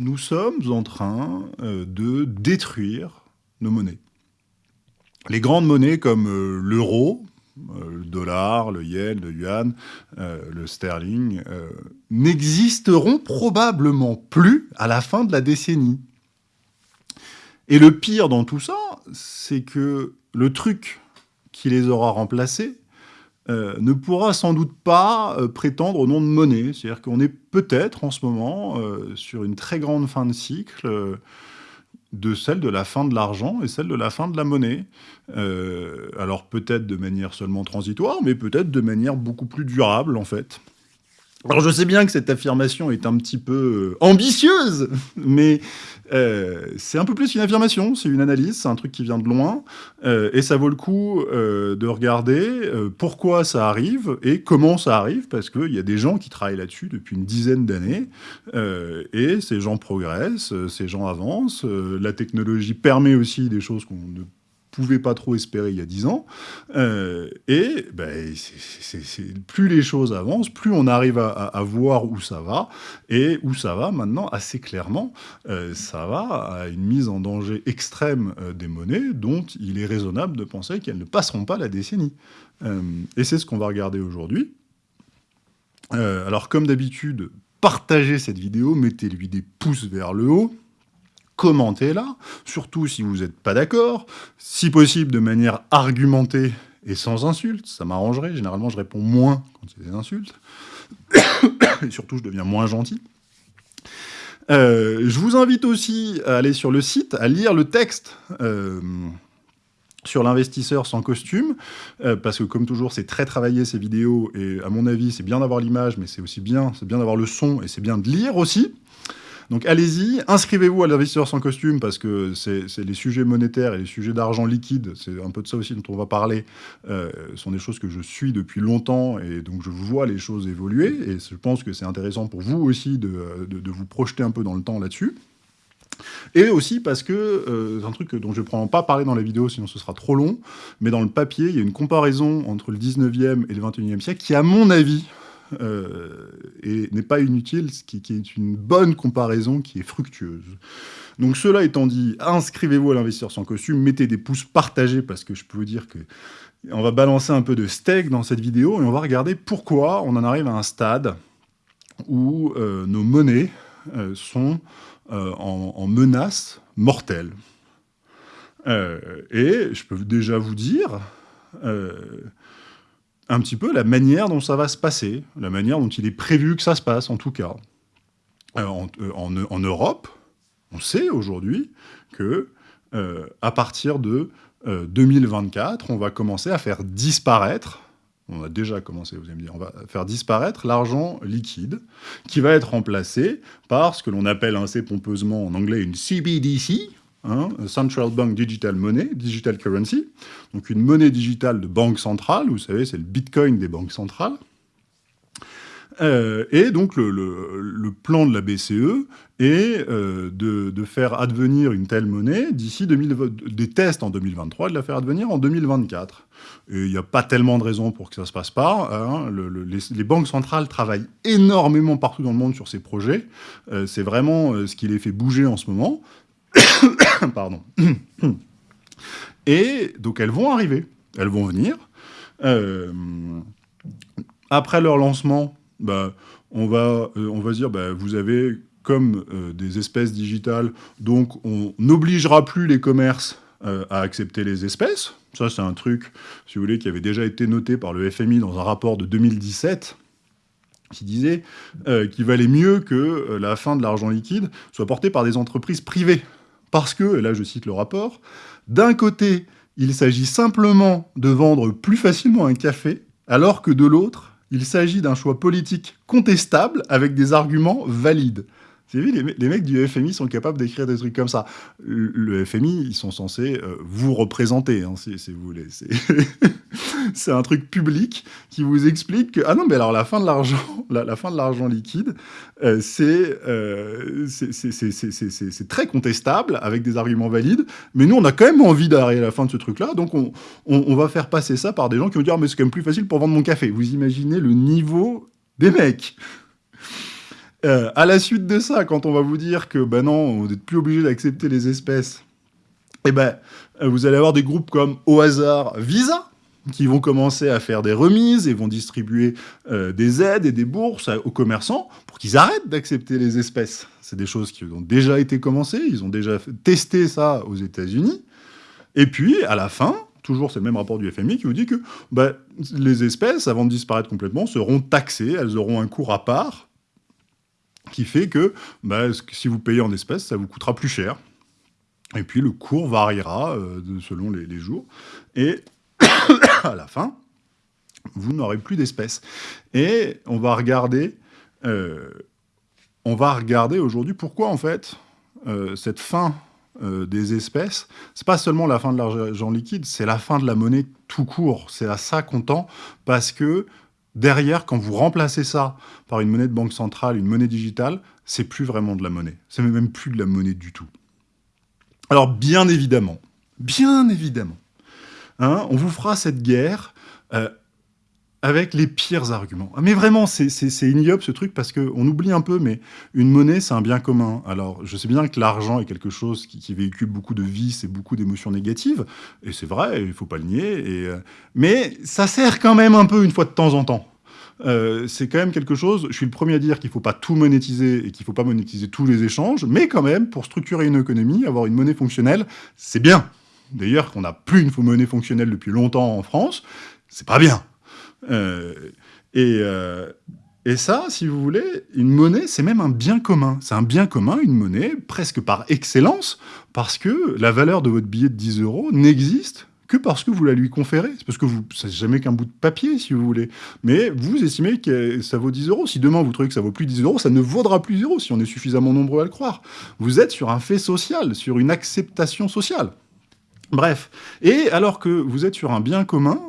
nous sommes en train euh, de détruire nos monnaies. Les grandes monnaies comme euh, l'euro, euh, le dollar, le yen, le yuan, le sterling, n'existeront probablement plus à la fin de la décennie. Et le pire dans tout ça, c'est que le truc qui les aura remplacés euh, ne pourra sans doute pas euh, prétendre au nom de monnaie. C'est-à-dire qu'on est, peut-être en ce moment euh, sur une très grande fin de cycle de celle de la fin de l'argent et celle de la fin de la monnaie. alors peut-être de manière seulement transitoire, mais peut-être de manière beaucoup plus durable en fait. Alors je sais bien que cette affirmation est un petit peu ambitieuse, mais euh, c'est un peu plus qu'une affirmation, c'est une analyse, c'est un truc qui vient de loin, euh, et ça vaut le coup euh, de regarder pourquoi ça arrive et comment ça arrive, parce qu'il y a des gens qui travaillent là-dessus depuis une dizaine d'années, et ces gens progressent, ces gens avancent, la technologie permet aussi des choses qu'on ne pouvait pas trop espérer il y a dix ans. Euh, et ben, plus les choses avancent, plus on arrive à, voir où ça va. Et où ça va maintenant, assez clairement, euh, ça va à une mise en danger extrême euh, des monnaies dont il est raisonnable de penser qu'elles ne passeront pas la décennie. et c'est ce qu'on va regarder aujourd'hui. alors comme d'habitude, partagez cette vidéo, mettez-lui des pouces vers le haut, commentez-la, surtout si vous n'êtes pas d'accord, si possible de manière argumentée et sans insultes, ça m'arrangerait, généralement je réponds moins quand a des insultes, et surtout je deviens moins gentil. Euh, je vous invite aussi à aller sur le site, à lire le texte euh, sur l'investisseur sans costume, euh, parce que comme toujours, c'est très travaillé ces vidéos, et à mon avis, c'est bien d'avoir l'image, mais c'est aussi bien, c'est bien d'avoir le son, et c'est bien de lire aussi. Donc allez-y, inscrivez-vous à l'investisseur sans costume parce que c'est les sujets monétaires et les sujets d'argent liquide, c'est un peu de ça aussi dont on va parler, euh, sont des choses que je suis depuis longtemps et donc je vois les choses évoluer et je pense que c'est intéressant pour vous aussi de, vous projeter un peu dans le temps là-dessus. Et aussi parce que, euh, c'est un truc dont je ne vais pas parler dans la vidéo, sinon ce sera trop long, mais dans le papier, il y a une comparaison entre le 19e et le 21e siècle qui, à mon avis, euh, et n'est pas inutile, ce qui, est une bonne comparaison qui est fructueuse. Donc cela étant dit, inscrivez-vous à l'investisseur sans costume, mettez des pouces partagés parce que je peux vous dire que on va balancer un peu de steak dans cette vidéo et on va regarder pourquoi on en arrive à un stade où euh, nos monnaies euh, sont en, menace mortelle. et je peux déjà vous dire un petit peu la manière dont ça va se passer, la manière dont il est prévu que ça se passe, en tout cas. Euh, euh, en, Europe, on sait aujourd'hui que euh, à partir de 2024, on va commencer à faire disparaître, on a déjà commencé, vous allez me dire, on va faire disparaître l'argent liquide, qui va être remplacé par ce que l'on appelle assez pompeusement en anglais une CBDC, Hein, Central Bank Digital Money, Digital Currency, donc une monnaie digitale de banque centrale, vous savez, c'est le bitcoin des banques centrales. Euh, et donc le, plan de la BCE est euh, de, faire advenir une telle monnaie d'ici des tests en 2023 et de la faire advenir en 2024. Et il n'y a pas tellement de raisons pour que ça ne se passe pas. Hein. les, banques centrales travaillent énormément partout dans le monde sur ces projets. Euh, c'est vraiment ce qui les fait bouger en ce moment. Pardon. Et donc elles vont arriver, elles vont venir. Euh, après leur lancement, bah, on, va, euh, on va dire, bah, vous avez comme euh, des espèces digitales, donc on n'obligera plus les commerces à accepter les espèces. Ça, c'est un truc, si vous voulez, qui avait déjà été noté par le FMI dans un rapport de 2017 qui disait qu'il valait mieux que la fin de l'argent liquide soit portée par des entreprises privées. Parce que, et là je cite le rapport, d'un côté, il s'agit simplement de vendre plus facilement un café, alors que de l'autre, il s'agit d'un choix politique contestable avec des arguments valides. Avez vu, les, mecs du FMI sont capables d'écrire des trucs comme ça. Le, FMI, ils sont censés euh, vous représenter, hein, si, vous voulez. C'est un truc public qui vous explique que, ah non, mais alors la fin de l'argent, la, fin de l'argent liquide, euh, euh, c'est très contestable, avec des arguments valides, mais nous, on a quand même envie d'arriver à la fin de ce truc-là, donc on, on, va faire passer ça par des gens qui vont dire, ah, mais c'est quand même plus facile pour vendre mon café. Vous imaginez le niveau des mecs Euh, à la suite de ça, quand on va vous dire que ben non, vous n'êtes plus obligé d'accepter les espèces, eh ben, euh, vous allez avoir des groupes comme au hasard Visa, qui vont commencer à faire des remises et vont distribuer euh, des aides et des bourses aux commerçants pour qu'ils arrêtent d'accepter les espèces. C'est des choses qui ont déjà été commencées, ils ont déjà testé ça aux États-Unis. Et puis, à la fin, toujours c'est le même rapport du FMI qui vous dit que bah, les espèces, avant de disparaître complètement, seront taxées, elles auront un cours à part, qui fait que bah, si vous payez en espèces, ça vous coûtera plus cher. Et puis le cours variera euh, selon les, jours. Et à la fin, vous n'aurez plus d'espèces. Et on va regarder, euh, regarder aujourd'hui pourquoi en fait euh, cette fin des espèces, c'est pas seulement la fin de l'argent liquide, c'est la fin de la monnaie tout court. C'est à ça qu'on tend parce que derrière, quand vous remplacez ça par une monnaie de banque centrale, une monnaie digitale, c'est plus vraiment de la monnaie. C'est même plus de la monnaie du tout. Alors bien évidemment, bien évidemment, Hein, on vous fera cette guerre euh, avec les pires arguments. Mais vraiment, c'est ignoble ce truc parce qu'on oublie un peu, mais une monnaie, c'est un bien commun. Alors, je sais bien que l'argent est quelque chose qui, véhicule beaucoup de vices et beaucoup d'émotions négatives, et c'est vrai, il faut pas le nier, et, euh, mais ça sert quand même un peu une fois de temps en temps. Euh, c'est quand même quelque chose, je suis le premier à dire qu'il ne faut pas tout monétiser et qu'il ne faut pas monétiser tous les échanges, mais quand même, pour structurer une économie, avoir une monnaie fonctionnelle, c'est bien d'ailleurs qu'on n'a plus une monnaie fonctionnelle depuis longtemps en France, c'est pas bien. Euh, euh, et, ça, si vous voulez, une monnaie, c'est même un bien commun. C'est un bien commun, une monnaie, presque par excellence, parce que la valeur de votre billet de 10 euros n'existe que parce que vous la lui conférez. C'est parce que vous, c'est jamais qu'un bout de papier, si vous voulez. Mais vous estimez que ça vaut 10 euros. Si demain vous trouvez que ça vaut plus 10 euros, ça ne vaudra plus 0 si on est suffisamment nombreux à le croire. Vous êtes sur un fait social, sur une acceptation sociale. Bref, et alors que vous êtes sur un bien commun,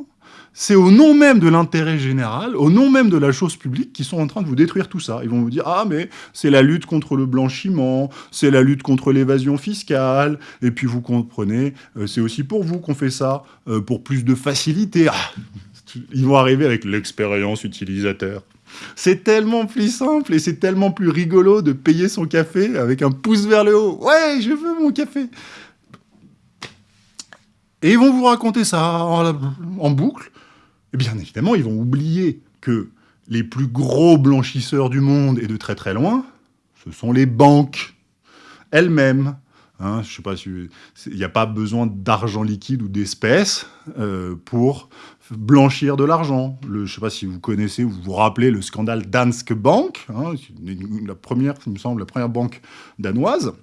c'est au nom même de l'intérêt général, au nom même de la chose publique, qu'ils sont en train de vous détruire tout ça. Ils vont vous dire « Ah, mais c'est la lutte contre le blanchiment, c'est la lutte contre l'évasion fiscale, et puis vous comprenez, euh, c'est aussi pour vous qu'on fait ça, euh, pour plus de facilité. Ah, ils vont arriver avec l'expérience utilisateur. C'est tellement plus simple et c'est tellement plus rigolo de payer son café avec un pouce vers le haut. Ouais, je veux mon café. Et ils vont vous raconter ça en, boucle. Et bien évidemment, ils vont oublier que les plus gros blanchisseurs du monde, et de très très loin, ce sont les banques elles-mêmes. Hein, sais pas il n'y a pas besoin d'argent liquide ou d'espèces euh, pour blanchir de l'argent. Je ne sais pas si vous connaissez ou vous vous rappelez le scandale Danske Bank, hein, la première, il me semble, la première banque danoise,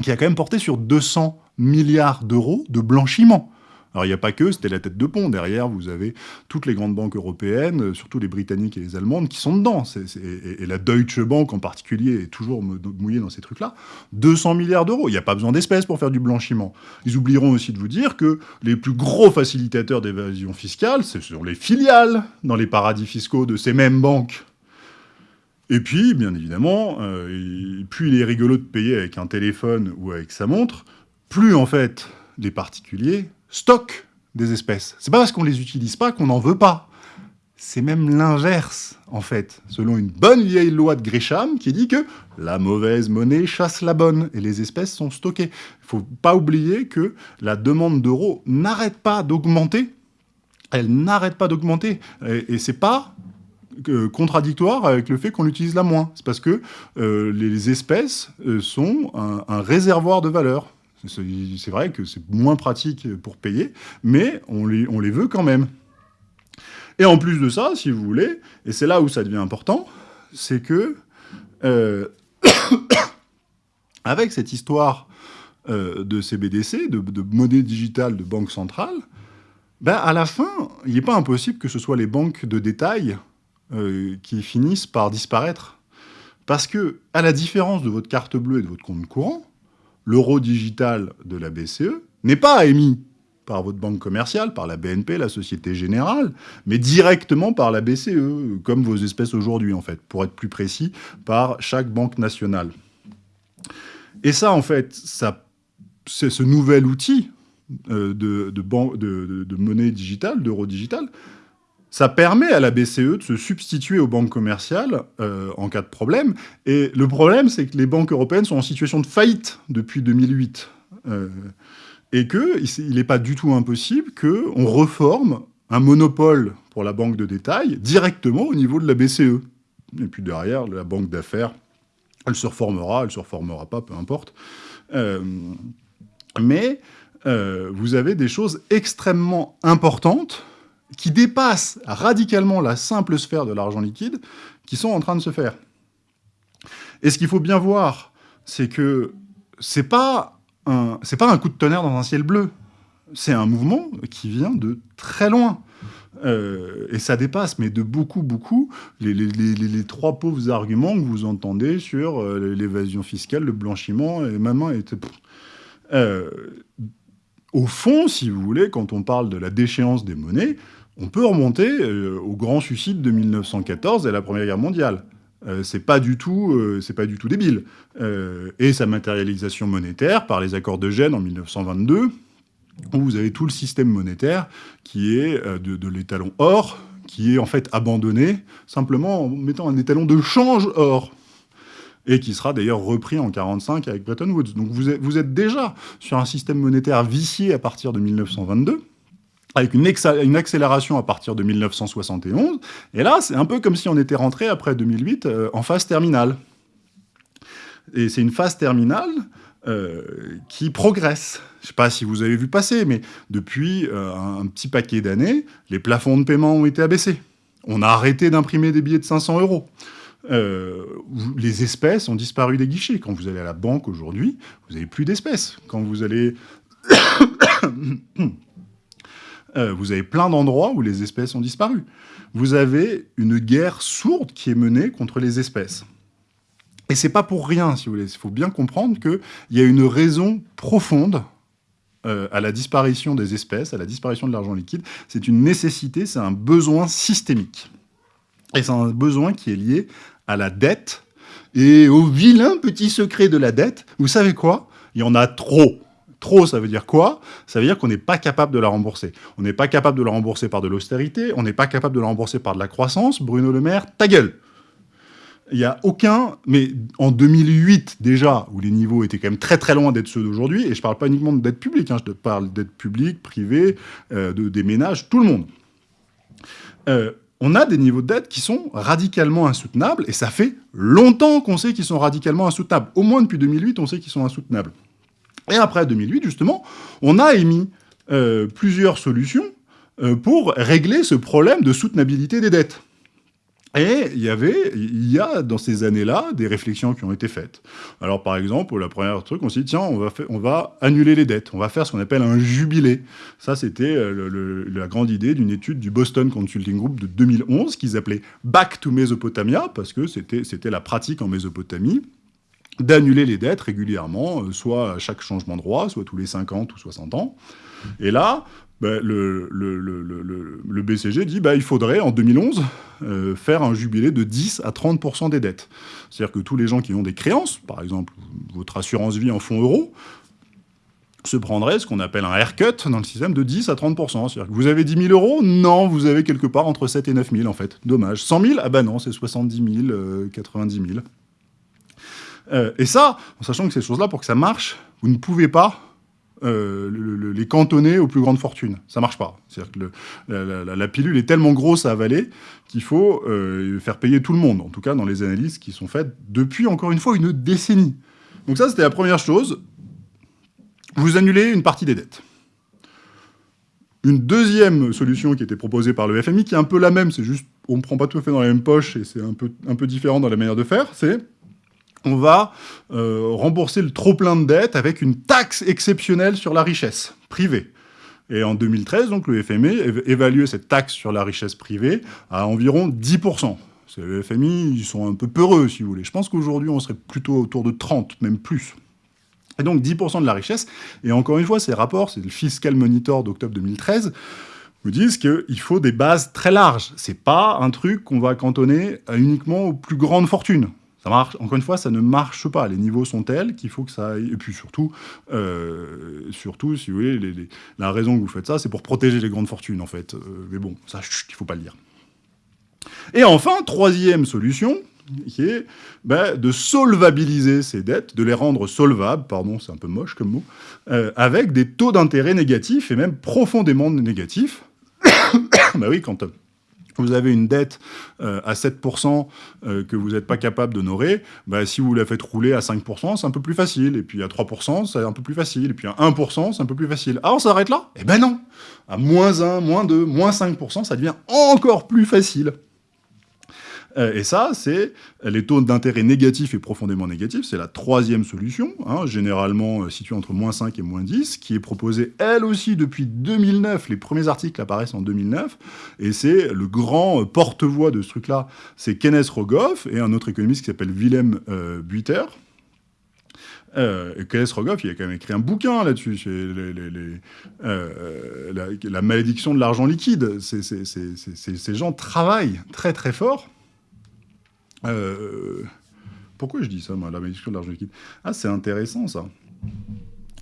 qui a quand même porté sur 200 milliards d'euros de blanchiment. Alors il n'y a pas que, c'était la tête de pont. Derrière, vous avez toutes les grandes banques européennes, euh, surtout les britanniques et les allemandes, qui sont dedans. et, la Deutsche Bank en particulier est toujours mouillée dans ces trucs-là. 200 milliards d'euros. Il n'y a pas besoin d'espèces pour faire du blanchiment. Ils oublieront aussi de vous dire que les plus gros facilitateurs d'évasion fiscale, ce sont les filiales dans les paradis fiscaux de ces mêmes banques. Et puis, bien évidemment, euh, plus il est rigolo de payer avec un téléphone ou avec sa montre, plus en fait les particuliers stockent des espèces. C'est pas parce qu'on les utilise pas qu'on n'en veut pas. C'est même l'inverse, en fait, selon une bonne vieille loi de Gresham qui dit que la mauvaise monnaie chasse la bonne et les espèces sont stockées. Il faut pas oublier que la demande d'euros n'arrête pas d'augmenter. Elle n'arrête pas d'augmenter. Et, c'est pas euh, contradictoire avec le fait qu'on l'utilise la moins. C'est parce que euh, les espèces euh, sont un réservoir de valeur. C'est vrai que c'est moins pratique pour payer, mais on les, veut quand même. Et en plus de ça, si vous voulez, et c'est là où ça devient important, c'est que, euh, avec cette histoire euh, de CBDC, de, de, monnaie digitale de banque centrale, ben à la fin, il n'est pas impossible que ce soit les banques de détail euh, qui finissent par disparaître. Parce que, à la différence de votre carte bleue et de votre compte courant, l'euro digital de la BCE n'est pas émis par votre banque commerciale, par la BNP, la Société Générale, mais directement par la BCE, comme vos espèces aujourd'hui, en fait, pour être plus précis, par chaque banque nationale. Et ça, en fait, c'est ce nouvel outil euh, de, de, monnaie digitale, d'euro digital, ça permet à la BCE de se substituer aux banques commerciales euh, en cas de problème. Et le problème, c'est que les banques européennes sont en situation de faillite depuis 2008. Euh, et qu'il n'est pas du tout impossible qu'on reforme un monopole pour la banque de détail directement au niveau de la BCE. Et puis derrière, la banque d'affaires, elle se reformera, elle se reformera pas, peu importe. Euh, mais vous avez des choses extrêmement importantes qui dépassent radicalement la simple sphère de l'argent liquide, qui sont en train de se faire. Et ce qu'il faut bien voir, c'est que c'est pas un, pas un coup de tonnerre dans un ciel bleu. C'est un mouvement qui vient de très loin. Euh, et ça dépasse, mais de beaucoup, beaucoup, les, trois pauvres arguments que vous entendez sur euh, l'évasion fiscale, le blanchiment, et maman était... au fond, si vous voulez, quand on parle de la déchéance des monnaies, on peut remonter euh, au grand suicide de 1914 et la Première Guerre mondiale. Euh, c'est pas du tout, euh, pas du tout débile. et sa matérialisation monétaire par les accords de Gênes en 1922, où vous avez tout le système monétaire qui est de, l'étalon or, qui est en fait abandonné simplement en mettant un étalon de change or et qui sera d'ailleurs repris en 1945 avec Bretton Woods. Donc vous êtes, déjà sur un système monétaire vicié à partir de 1922, avec une, accélération à partir de 1971. Et là, c'est un peu comme si on était rentré, après 2008, euh, en phase terminale. Et c'est une phase terminale euh, qui progresse. Je ne sais pas si vous avez vu passer, mais depuis euh, un, petit paquet d'années, les plafonds de paiement ont été abaissés. On a arrêté d'imprimer des billets de 500 euros. Les espèces ont disparu des guichets. Quand vous allez à la banque aujourd'hui, vous n'avez plus d'espèces. Quand vous allez... Euh, vous avez plein d'endroits où les espèces ont disparu. Vous avez une guerre sourde qui est menée contre les espèces. Et c'est pas pour rien, si vous voulez. Il faut bien comprendre qu'il y a une raison profonde euh, à la disparition des espèces, à la disparition de l'argent liquide. C'est une nécessité, c'est un besoin systémique. Et c'est un besoin qui est lié à la dette et au vilain petit secret de la dette. Vous savez quoi? Il y en a trop. Trop, ça veut dire quoi? Ça veut dire qu'on n'est pas capable de la rembourser. On n'est pas capable de la rembourser par de l'austérité, on n'est pas capable de la rembourser par de la croissance. Bruno Le Maire, ta gueule il n'y a aucun, mais en 2008 déjà, où les niveaux étaient quand même très très loin d'être ceux d'aujourd'hui, et je ne parle pas uniquement de dette publique, hein, je parle de dette publique, privée, euh, de, des ménages, tout le monde. Euh, on a des niveaux de dette qui sont radicalement insoutenables, et ça fait longtemps qu'on sait qu'ils sont radicalement insoutenables. Au moins depuis 2008, on sait qu'ils sont insoutenables. Et après 2008, justement, on a émis euh, plusieurs solutions euh, pour régler ce problème de soutenabilité des dettes. Et il y avait, il y a dans ces années-là des réflexions qui ont été faites. Alors par exemple, la première truc, on s'est dit tiens, on va, on va annuler les dettes, on va faire ce qu'on appelle un jubilé. Ça, c'était euh, la grande idée d'une étude du Boston Consulting Group de 2011 qu'ils appelaient Back to Mesopotamia parce que c'était la pratique en Mésopotamie d'annuler les dettes régulièrement, euh, soit à chaque changement de roi, soit tous les 50 ou 60 ans. Et là, bah, le, BCG dit bah, il faudrait, en 2011, euh, faire un jubilé de 10 à 30% des dettes. C'est-à-dire que tous les gens qui ont des créances, par exemple votre assurance vie en fonds euros, se prendraient ce qu'on appelle un haircut dans le système de 10 à 30%. C'est-à-dire que vous avez 10 000 euros Non, vous avez quelque part entre 7 et 9 000 en fait. Dommage. 100 000 Ah bah non, c'est 70 000, 90 000. Euh, et ça, en sachant que ces choses-là, pour que ça marche, vous ne pouvez pas euh, les cantonner aux plus grandes fortunes. Ça marche pas. C'est-à-dire que la, pilule est tellement grosse à avaler qu'il faut euh, faire payer tout le monde, en tout cas dans les analyses qui sont faites depuis, encore une fois, une décennie. Donc ça, c'était la première chose. Vous annulez une partie des dettes. Une deuxième solution qui était proposée par le FMI, qui est un peu la même, c'est juste, on ne prend pas tout à fait dans la même poche, et c'est un peu différent dans la manière de faire, c'est on va euh, rembourser le trop-plein de dettes avec une taxe exceptionnelle sur la richesse privée. Et en 2013, donc, le FMI évaluait cette taxe sur la richesse privée à environ 10%. Le FMI, ils sont un peu peureux, si vous voulez. Je pense qu'aujourd'hui, on serait plutôt autour de 30, même plus. Et donc 10% de la richesse. Et encore une fois, ces rapports, c'est le Fiscal Monitor d'octobre 2013, vous disent qu'il faut des bases très larges. C'est pas un truc qu'on va cantonner uniquement aux plus grandes fortunes. Ça marche, encore une fois, ça ne marche pas. Les niveaux sont tels qu'il faut que ça aille. Et puis surtout, euh, surtout si vous voulez, la raison que vous faites ça, c'est pour protéger les grandes fortunes, en fait. Euh, mais bon, ça, il ne faut pas le dire. Et enfin, troisième solution, qui est ben, de solvabiliser ces dettes, de les rendre solvables, pardon, c'est un peu moche comme mot, euh, avec des taux d'intérêt négatifs, et même profondément négatifs. bah oui, quand vous avez une dette euh, à 7% euh, que vous n'êtes pas capable d'honorer, bah, si vous la faites rouler à 5%, c'est un peu plus facile. Et puis à 3%, c'est un peu plus facile. Et puis à 1%, c'est un peu plus facile. Ah, on s'arrête là? Eh ben non À moins 1, moins 2, moins 5%, ça devient encore plus facile. Euh, et ça, c'est les taux d'intérêt négatifs et profondément négatifs, c'est la troisième solution, hein, généralement euh, située entre moins 5 et moins 10, qui est proposée elle aussi depuis 2009, les premiers articles apparaissent en 2009, et c'est le grand porte-voix de ce truc-là, c'est Kenneth Rogoff et un autre économiste qui s'appelle Willem euh, Buiter, euh, Kenneth Rogoff, il a quand même écrit un bouquin là-dessus, la, la, malédiction de l'argent liquide. ces gens travaillent très très fort euh, pourquoi je dis ça, moi, la malédiction de l'argent liquide? Ah, c'est intéressant, ça.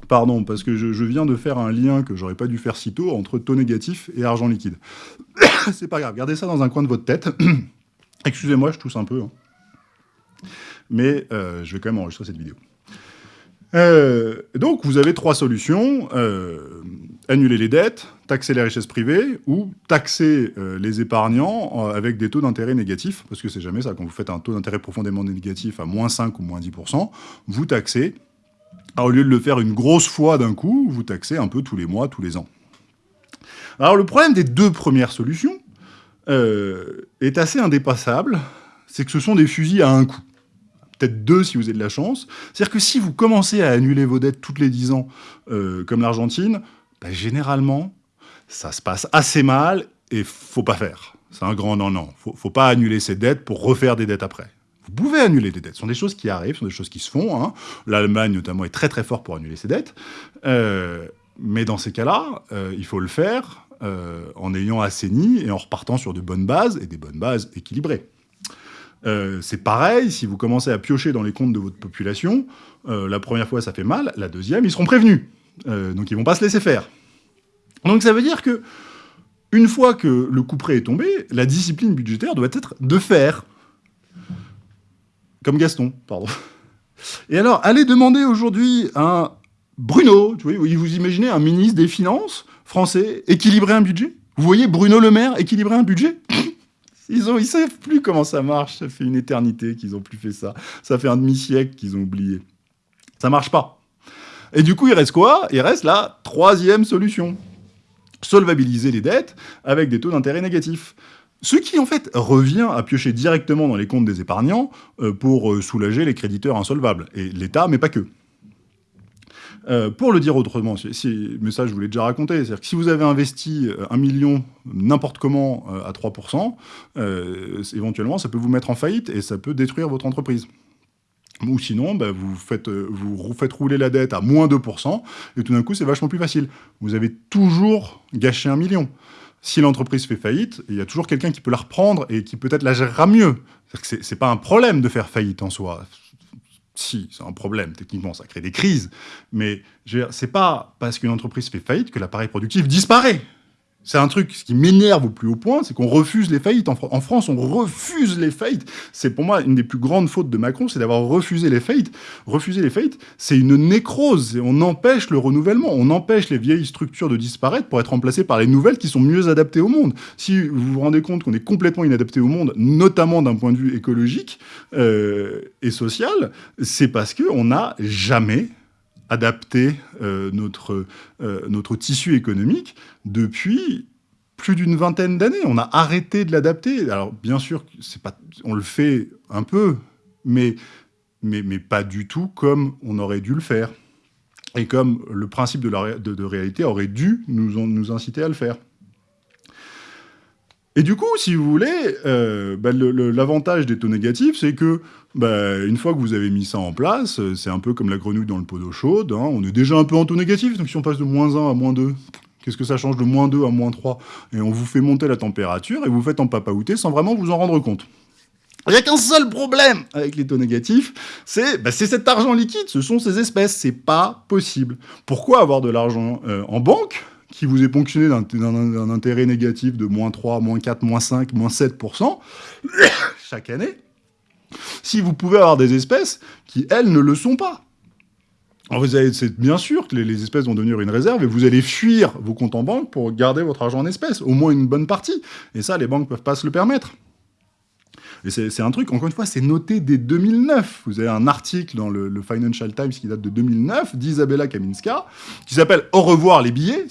Pardon, parce que je, viens de faire un lien que j'aurais pas dû faire si tôt entre taux négatif et argent liquide. c'est pas grave, gardez ça dans un coin de votre tête. Excusez-moi, je tousse un peu. Hein. Mais euh, je vais quand même enregistrer cette vidéo. Euh, donc, vous avez trois solutions. Annuler les dettes, taxer les richesses privées ou taxer euh, les épargnants avec des taux d'intérêt négatifs, parce que c'est jamais ça. Quand vous faites un taux d'intérêt profondément négatif à moins 5 ou moins 10%, vous taxez. Alors, au lieu de le faire une grosse fois d'un coup, vous taxez un peu tous les mois, tous les ans. Alors, le problème des deux premières solutions est assez indépassable, c'est que ce sont des fusils à un coup peut-être deux si vous avez de la chance. C'est-à-dire que si vous commencez à annuler vos dettes toutes les 10 ans, euh, comme l'Argentine, bah, généralement, ça se passe assez mal et faut pas faire. C'est un grand non-non. Faut, faut pas annuler ses dettes pour refaire des dettes après. Vous pouvez annuler des dettes. Ce sont des choses qui arrivent, ce sont des choses qui se font. Hein. L'Allemagne, notamment, est très très fort pour annuler ses dettes. Euh, mais dans ces cas-là, euh, il faut le faire en ayant assaini et en repartant sur de bonnes bases, et des bonnes bases équilibrées. Euh, c'est pareil, si vous commencez à piocher dans les comptes de votre population, euh, la première fois ça fait mal, la deuxième ils seront prévenus. Euh, donc ils vont pas se laisser faire. Donc ça veut dire que une fois que le coup près est tombé, la discipline budgétaire doit être de faire. Comme Gaston, pardon. Et alors, allez demander aujourd'hui à Bruno, vous imaginez un ministre des Finances français équilibrer un budget? Vous voyez Bruno Le Maire équilibrer un budget? Ils ont, ils savent plus comment ça marche. Ça fait une éternité qu'ils ont plus fait ça. Ça fait un demi-siècle qu'ils ont oublié. Ça marche pas. Et du coup, il reste quoi? Il reste la troisième solution. Solvabiliser les dettes avec des taux d'intérêt négatifs. Ce qui, en fait, revient à piocher directement dans les comptes des épargnants euh, pour euh, soulager les créditeurs insolvables. Et l'État, mais pas que. Euh, pour le dire autrement, mais ça je vous l'ai déjà raconté, c'est-à-dire que si vous avez investi un million n'importe comment à 3%, éventuellement ça peut vous mettre en faillite et ça peut détruire votre entreprise. Ou sinon, bah, vous, faites, vous faites rouler la dette à moins 2%, et tout d'un coup, c'est vachement plus facile. Vous avez toujours gâché un million. Si l'entreprise fait faillite, il y a toujours quelqu'un qui peut la reprendre et qui peut-être la gérera mieux. C'est pas un problème de faire faillite en soi si, c'est un problème, techniquement, ça crée des crises, mais c'est pas parce qu'une entreprise fait faillite que l'appareil productif disparaît. C'est un truc, qui m'énerve au plus haut point, c'est qu'on refuse les faillites. En, France, on refuse les faillites. C'est pour moi une des plus grandes fautes de Macron, c'est d'avoir refusé les faillites. Refuser les faillites, c'est une nécrose. On empêche le renouvellement, on empêche les vieilles structures de disparaître pour être remplacées par les nouvelles qui sont mieux adaptées au monde. Si vous vous rendez compte qu'on est complètement inadapté au monde, notamment d'un point de vue écologique euh, et social, c'est parce qu'on n'a jamais adapter euh, notre, euh, notre tissu économique depuis plus d'une vingtaine d'années. On a arrêté de l'adapter. Alors, bien sûr, on le fait un peu, mais, pas du tout comme on aurait dû le faire. Et comme le principe de, la, réalité aurait dû nous, nous inciter à le faire. Et du coup, si vous voulez, euh, bah, l'avantage des taux négatifs, c'est que bah, une fois que vous avez mis ça en place, euh, c'est un peu comme la grenouille dans le pot d'eau chaude, hein, on est déjà un peu en taux négatif, donc si on passe de moins 1 à moins 2, qu'est-ce que ça change de moins 2 à moins 3 Et on vous fait monter la température et vous faites en papaouté sans vraiment vous en rendre compte. Il n'y a qu'un seul problème avec les taux négatifs, c'est bah, cet argent liquide, ce sont ces espèces, c'est pas possible. Pourquoi avoir de l'argent euh, en banque? Qui vous est ponctionné d'un intérêt négatif de moins 3, moins 4, moins 5, moins 7% chaque année, si vous pouvez avoir des espèces qui, elles, ne le sont pas alors vous allez, c'est bien sûr que les, espèces vont devenir une réserve et vous allez fuir vos comptes en banque pour garder votre argent en espèces, au moins une bonne partie. Et ça, les banques ne peuvent pas se le permettre. Et c'est un truc, encore une fois, c'est noté dès 2009. Vous avez un article dans le, Financial Times qui date de 2009 d'Isabella Kaminska, qui s'appelle « Au revoir les billets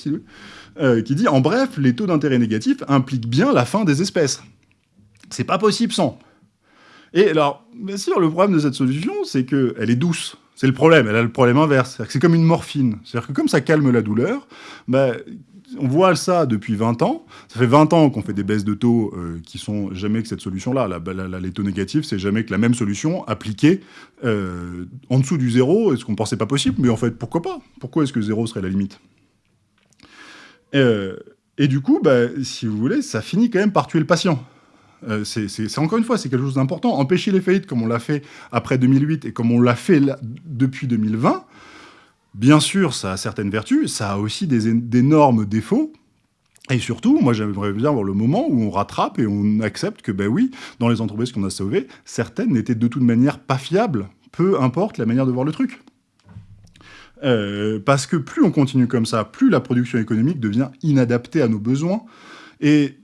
euh, qui dit « En bref, les taux d'intérêt négatifs impliquent bien la fin des espèces. C'est pas possible sans. » Et alors, bien sûr, le problème de cette solution, c'est qu'elle est douce. C'est le problème, elle a le problème inverse. C'est comme une morphine. C'est-à-dire que comme ça calme la douleur, bah, on voit ça depuis 20 ans. Ça fait 20 ans qu'on fait des baisses de taux euh, qui sont jamais que cette solution-là. Les taux négatifs, c'est jamais que la même solution appliquée euh, en dessous du zéro. Est-ce qu'on pensait pas possible Mais en fait, pourquoi pas? Pourquoi est-ce que zéro serait la limite? Euh, Et du coup, bah, si vous voulez, ça finit quand même par tuer le patient. c'est encore une fois, c'est quelque chose d'important. Empêcher les faillites comme on l'a fait après 2008 et comme on l'a fait depuis 2020, Bien sûr, ça a certaines vertus, ça a aussi d'énormes défauts, et surtout, moi j'aimerais bien voir le moment où on rattrape et on accepte que, ben oui, dans les entreprises qu'on a sauvées, certaines n'étaient de toute manière pas fiables, peu importe la manière de voir le truc. Euh, parce que plus on continue comme ça, plus la production économique devient inadaptée à nos besoins, et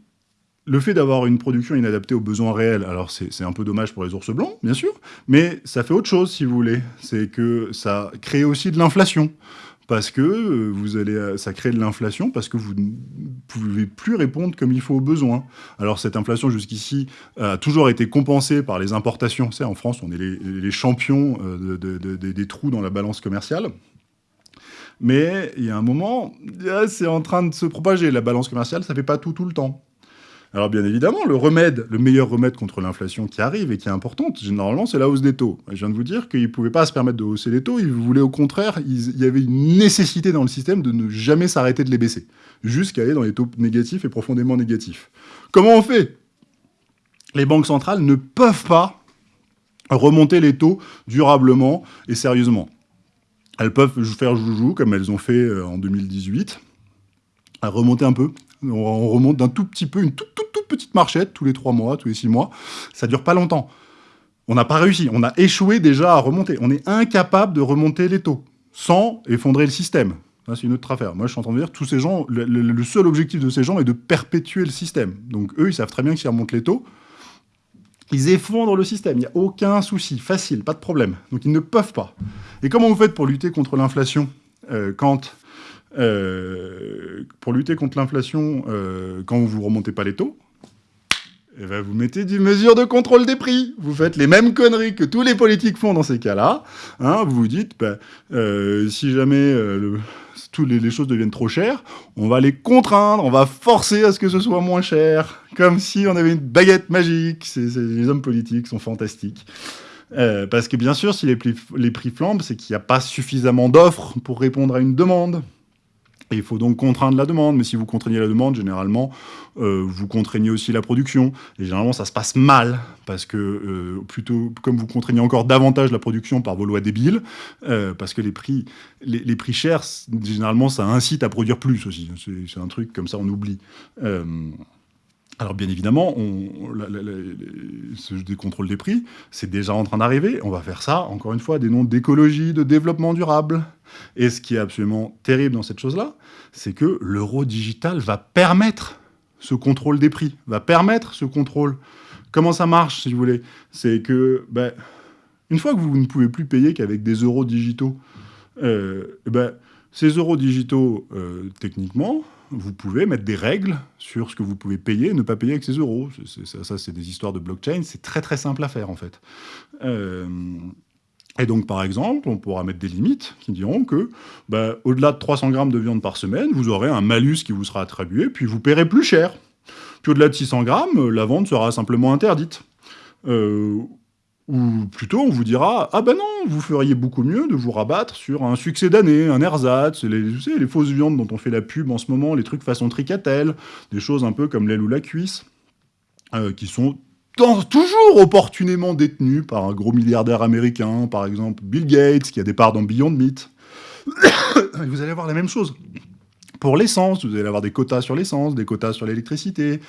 le fait d'avoir une production inadaptée aux besoins réels, alors c'est un peu dommage pour les ours blancs, bien sûr, mais ça fait autre chose, si vous voulez. C'est que ça crée aussi de l'inflation. Parce que euh, vous allez, euh, ça crée de l'inflation parce que vous ne pouvez plus répondre comme il faut aux besoins. Alors cette inflation jusqu'ici a toujours été compensée par les importations. C'est en France, on est les, champions euh, des trous dans la balance commerciale. Mais il y a un moment, c'est en train de se propager. La balance commerciale, ça fait pas tout tout le temps. Alors bien évidemment, le remède, le meilleur remède contre l'inflation qui arrive et qui est importante, généralement, c'est la hausse des taux. Je viens de vous dire qu'ils ne pouvaient pas se permettre de hausser les taux, ils voulaient au contraire, il y avait une nécessité dans le système de ne jamais s'arrêter de les baisser, jusqu'à aller dans les taux négatifs et profondément négatifs. Comment on fait? Les banques centrales ne peuvent pas remonter les taux durablement et sérieusement. Elles peuvent faire joujou, comme elles ont fait euh, en 2018, à remonter un peu, on remonte d'un tout petit peu, une toute, petite marchette, tous les trois mois, tous les six mois. Ça dure pas longtemps. On n'a pas réussi. On a échoué déjà à remonter. On est incapable de remonter les taux sans effondrer le système. C'est une autre affaire. Moi, je suis en train de dire, tous ces gens, le, seul objectif de ces gens est de perpétuer le système. Donc, eux, ils savent très bien que s'ils remontent les taux, ils effondrent le système. Il n'y a aucun souci. Facile, pas de problème. Donc, ils ne peuvent pas. Et comment vous faites pour lutter contre l'inflation quand euh, pour lutter contre l'inflation, euh, quand vous ne remontez pas les taux, eh ben, vous mettez des mesures de contrôle des prix. Vous faites les mêmes conneries que tous les politiques font dans ces cas-là. Hein, vous vous dites, ben, euh, si jamais toutes les, choses deviennent trop chères, on va les contraindre, on va forcer à ce que ce soit moins cher, comme si on avait une baguette magique. les hommes politiques sont fantastiques. parce que bien sûr, si les les prix flambent, c'est qu'il n'y a pas suffisamment d'offres pour répondre à une demande il faut donc contraindre la demande, mais si vous contraignez la demande, généralement, euh, vous contraignez aussi la production. Et généralement, ça se passe mal, parce que euh, plutôt, comme vous contraignez encore davantage la production par vos lois débiles, euh, parce que les prix, les, prix chers, généralement, ça incite à produire plus aussi. C'est un truc comme ça, on oublie. Alors bien évidemment, ce des contrôles des prix, c'est déjà en train d'arriver. On va faire ça, encore une fois, des noms d'écologie, de développement durable. Et ce qui est absolument terrible dans cette chose-là, c'est que l'euro digital va permettre ce contrôle des prix, va permettre ce contrôle. Comment ça marche, si vous voulez? C'est que, ben, une fois que vous ne pouvez plus payer qu'avec des euros digitaux, euh, ben, ces euros digitaux, euh, techniquement, vous pouvez mettre des règles sur ce que vous pouvez payer et ne pas payer avec ces euros. ça, c'est des histoires de blockchain, c'est très très simple à faire en fait. Euh, et donc, par exemple, on pourra mettre des limites qui diront que, bah, au-delà de 300 grammes de viande par semaine, vous aurez un malus qui vous sera attribué, puis vous paierez plus cher. Puis au-delà de 600 grammes, la vente sera simplement interdite. Euh, ou plutôt, on vous dira, ah ben non, vous feriez beaucoup mieux de vous rabattre sur un succès d'année, un ersatz, les, vous savez, les fausses viandes dont on fait la pub en ce moment, les trucs façon tricatelle, des choses un peu comme l'aile ou la cuisse, euh, qui sont toujours opportunément détenu par un gros milliardaire américain, par exemple Bill Gates, qui a des parts dans Beyond Meat. vous allez avoir la même chose. Pour l'essence, vous allez avoir des quotas sur l'essence, des quotas sur l'électricité,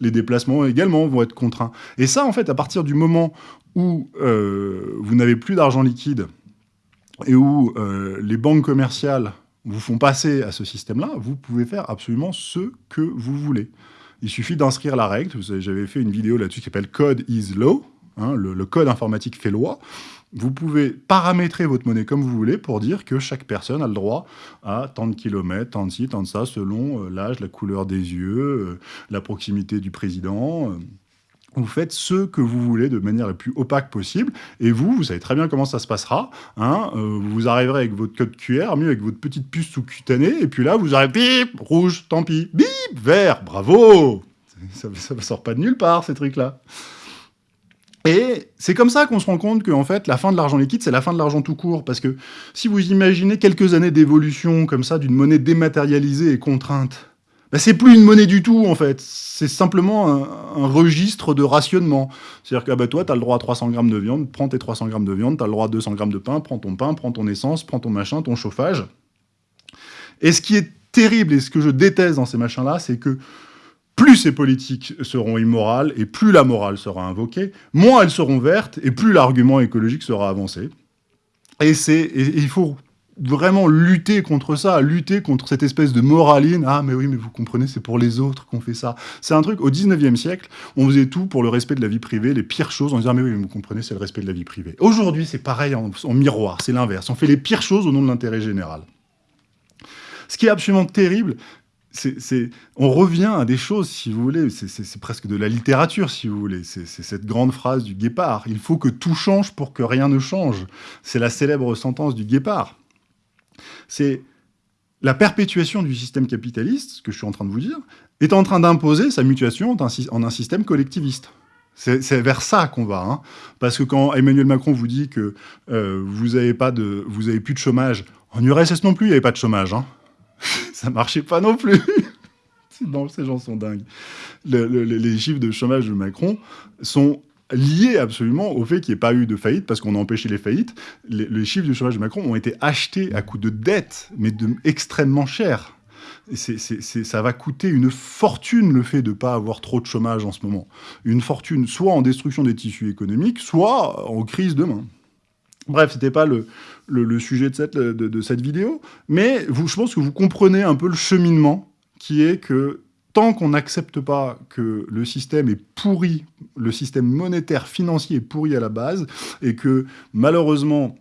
les déplacements également vont être contraints. Et ça, en fait, à partir du moment où euh, vous n'avez plus d'argent liquide et où euh, les banques commerciales vous font passer à ce système-là, vous pouvez faire absolument ce que vous voulez. Il suffit d'inscrire la règle. J'avais fait une vidéo là-dessus qui s'appelle Code is Law. Hein, le, code informatique fait loi. Vous pouvez paramétrer votre monnaie comme vous voulez pour dire que chaque personne a le droit à tant de kilomètres, tant de ci, tant de ça, selon euh, l'âge, la couleur des yeux, la proximité du président. Euh. Vous faites ce que vous voulez de manière la plus opaque possible. Et vous, vous savez très bien comment ça se passera. Hein vous arriverez avec votre code QR, mieux avec votre petite puce sous-cutanée. Et puis là, vous arrivez, bip, rouge, tant pis. Bip, vert, bravo Ça ne sort pas de nulle part, ces trucs-là. Et c'est comme ça qu'on se rend compte qu'en fait, la fin de l'argent liquide, c'est la fin de l'argent tout court. Parce que si vous imaginez quelques années d'évolution comme ça, d'une monnaie dématérialisée et contrainte, bah, c'est plus une monnaie du tout, en fait. C'est simplement un, registre de rationnement. C'est-à-dire que ah bah, toi, tu as le droit à 300 grammes de viande, prends tes 300 grammes de viande, tu as le droit à 200 grammes de pain, prends ton pain, prends ton essence, prends ton machin, ton chauffage. Et ce qui est terrible et ce que je déteste dans ces machins-là, c'est que plus ces politiques seront immorales et plus la morale sera invoquée, moins elles seront vertes et plus l'argument écologique sera avancé. Et, il faut vraiment lutter contre ça, lutter contre cette espèce de moraline. Ah, mais oui, mais vous comprenez, c'est pour les autres qu'on fait ça. C'est un truc, au 19e siècle, on faisait tout pour le respect de la vie privée, les pires choses, on disait, ah, mais oui, mais vous comprenez, c'est le respect de la vie privée. Aujourd'hui, c'est pareil en miroir, c'est l'inverse. On fait les pires choses au nom de l'intérêt général. Ce qui est absolument terrible, c'est, on revient à des choses, si vous voulez, c'est presque de la littérature, si vous voulez. C'est cette grande phrase du guépard. Il faut que tout change pour que rien ne change. C'est la célèbre sentence du guépard. C'est la perpétuation du système capitaliste, ce que je suis en train de vous dire, est en train d'imposer sa mutation en un système collectiviste. C'est vers ça qu'on va, hein. parce que quand Emmanuel Macron vous dit que euh, vous n'avez plus de chômage, en URSS non plus, il n'y avait pas de chômage. Hein ça marchait pas non plus. non, ces gens sont dingues. les chiffres de chômage de Macron sont liés absolument au fait qu'il n'y ait pas eu de faillite, parce qu'on a empêché les faillites. Les, chiffres de chômage de Macron ont été achetés à coût de dette, mais extrêmement cher. ça va coûter une fortune le fait de ne pas avoir trop de chômage en ce moment. Une fortune soit en destruction des tissus économiques, soit en crise demain. Bref, c'était pas le, sujet de cette, vidéo, mais je pense que vous comprenez un peu le cheminement qui est que tant qu'on n'accepte pas que le système est pourri, le système monétaire financier est pourri à la base, et que malheureusement,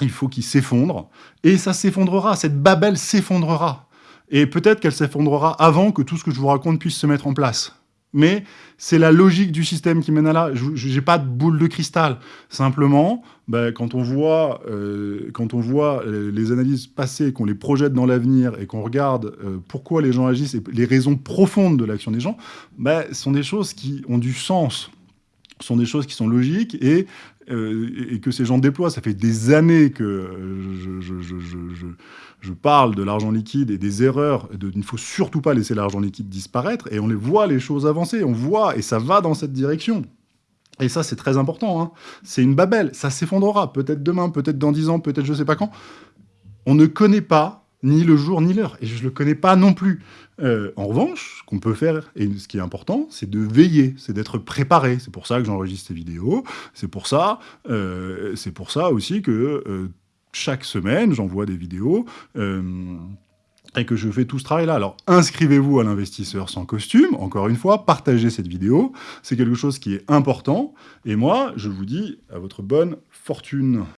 il faut qu'il s'effondre, et ça s'effondrera, cette babelle s'effondrera. Et peut-être qu'elle s'effondrera avant que tout ce que je vous raconte puisse se mettre en place. Mais c'est la logique du système qui mène à là. Je n'ai pas de boule de cristal. Simplement, ben, quand on voit, euh, quand on voit euh, les analyses passées, qu'on les projette dans l'avenir et qu'on regarde euh, pourquoi les gens agissent et les raisons profondes de l'action des gens, ben, ce sont des choses qui ont du sens sont des choses qui sont logiques et, et, que ces gens déploient. Ça fait des années que je, je, je, je parle de l'argent liquide et des erreurs, il ne faut surtout pas laisser l'argent liquide disparaître, et on les voit les choses avancer, on voit, et ça va dans cette direction. Et ça, c'est très important. Hein. C'est une babelle, ça s'effondrera, peut-être demain, peut-être dans dix ans, peut-être je sais pas quand. On ne connaît pas ni le jour ni l'heure, et je ne le connais pas non plus. Euh, en revanche, ce qu'on peut faire, et ce qui est important, c'est de veiller, c'est d'être préparé. C'est pour ça que j'enregistre ces vidéos, c'est pour ça, euh, pour ça aussi que euh, chaque semaine, j'envoie des vidéos euh, et que je fais tout ce travail-là. Alors, inscrivez-vous à l'investisseur sans costume, encore une fois, partagez cette vidéo, c'est quelque chose qui est important, et moi, je vous dis à votre bonne fortune.